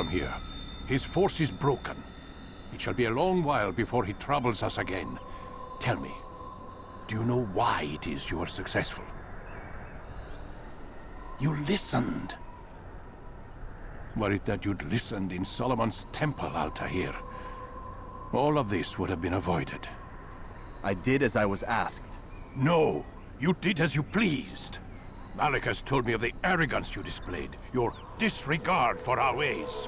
from here. His force is broken. It shall be a long while before he troubles us again. Tell me, do you know why it is you are successful? You listened. Were it that you'd listened in Solomon's temple, Altair, all of this would have been avoided. I did as I was asked. No, you did as you pleased. Malik has told me of the arrogance you displayed, your disregard for our ways.